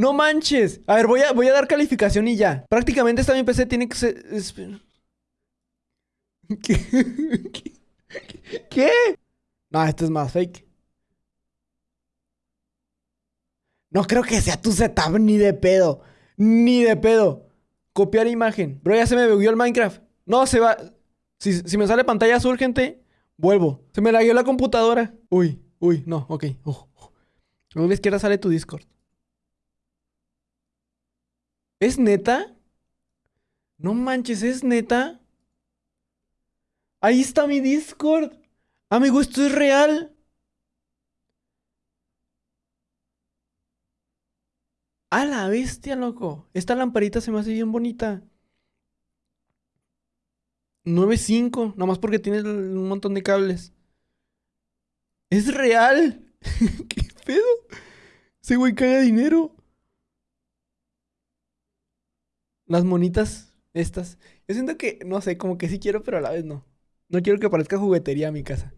No manches. A ver, voy a, voy a dar calificación y ya. Prácticamente esta mi PC tiene que ser... ¿Qué? ¿Qué? No, esto es más fake. No creo que sea tu setup ni de pedo. Ni de pedo. Copiar imagen. Bro, ya se me bugueó el Minecraft. No, se va. Si, si me sale pantalla azul, gente, vuelvo. Se me lagueó la computadora. Uy, uy, no, ok. Uh, uh. A la sale tu Discord. ¿Es neta? No manches, ¿es neta? Ahí está mi Discord. Amigo, esto es real. A la bestia, loco. Esta lamparita se me hace bien bonita. 9.5, nada más porque tiene un montón de cables. Es real. ¿Qué pedo? Ese güey caga dinero. Las monitas estas. Yo siento que, no sé, como que sí quiero, pero a la vez no. No quiero que parezca juguetería a mi casa.